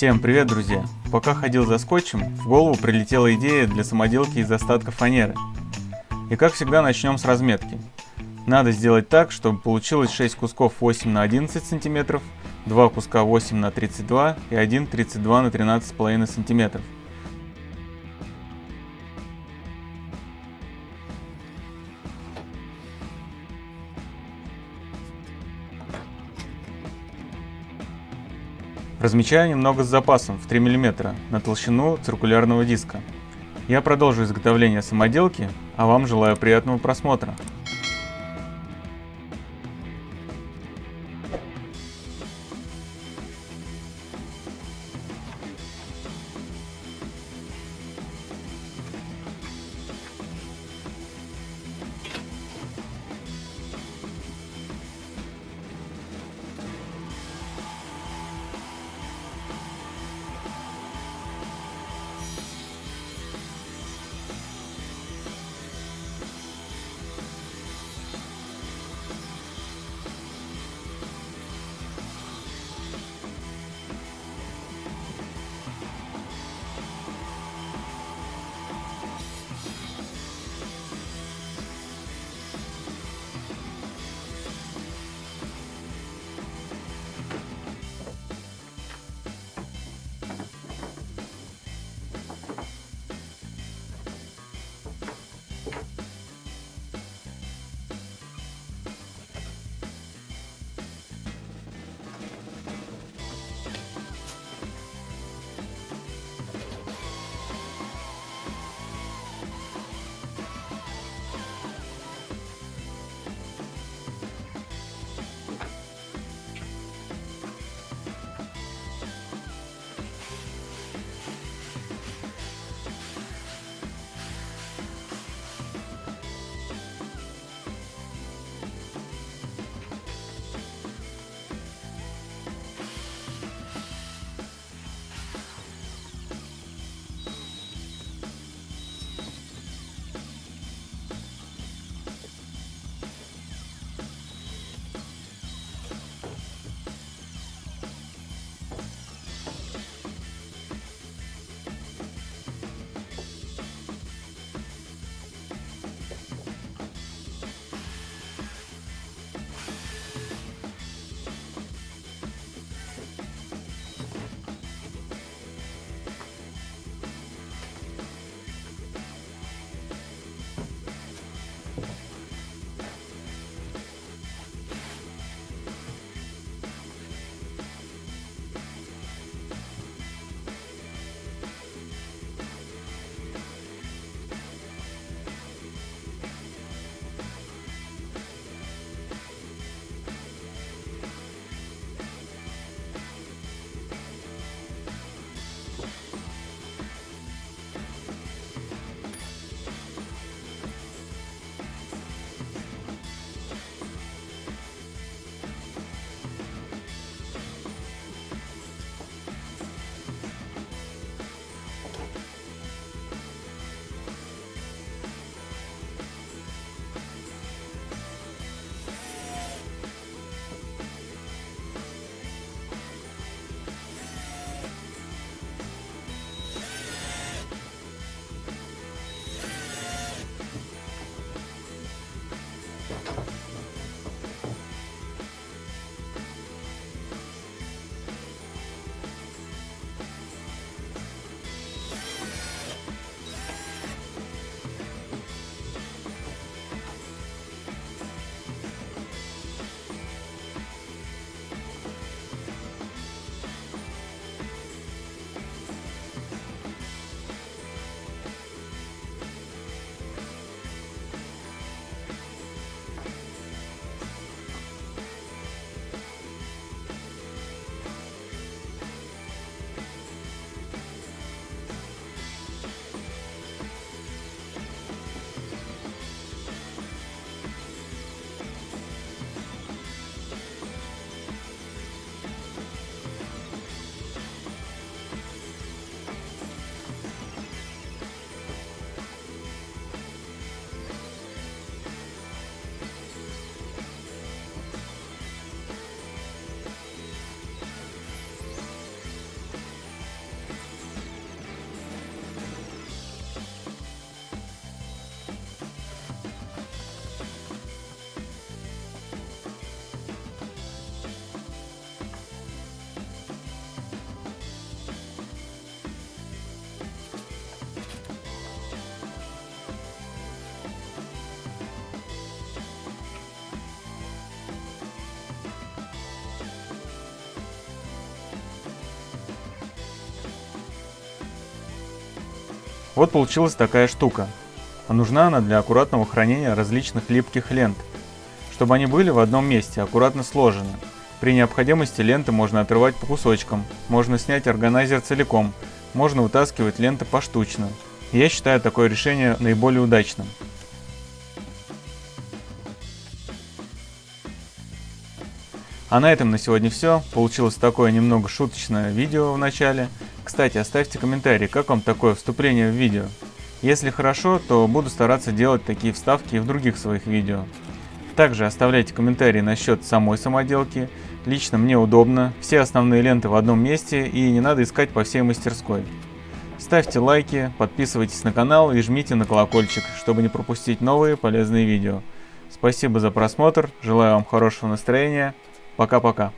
Всем привет, друзья! Пока ходил за скотчем, в голову прилетела идея для самоделки из остатков фанеры. И как всегда начнем с разметки. Надо сделать так, чтобы получилось 6 кусков 8 на 11 см, 2 куска 8 на 32 и 1 32 на 13,5 см. Размечаю немного с запасом в 3 мм на толщину циркулярного диска. Я продолжу изготовление самоделки, а вам желаю приятного просмотра. Вот получилась такая штука. А нужна она для аккуратного хранения различных липких лент, чтобы они были в одном месте, аккуратно сложены. При необходимости ленты можно отрывать по кусочкам, можно снять органайзер целиком, можно вытаскивать ленты поштучно. Я считаю такое решение наиболее удачным. А на этом на сегодня все. Получилось такое немного шуточное видео в начале. Кстати, оставьте комментарий, как вам такое вступление в видео. Если хорошо, то буду стараться делать такие вставки и в других своих видео. Также оставляйте комментарии насчет самой самоделки. Лично мне удобно, все основные ленты в одном месте и не надо искать по всей мастерской. Ставьте лайки, подписывайтесь на канал и жмите на колокольчик, чтобы не пропустить новые полезные видео. Спасибо за просмотр, желаю вам хорошего настроения. Пока-пока.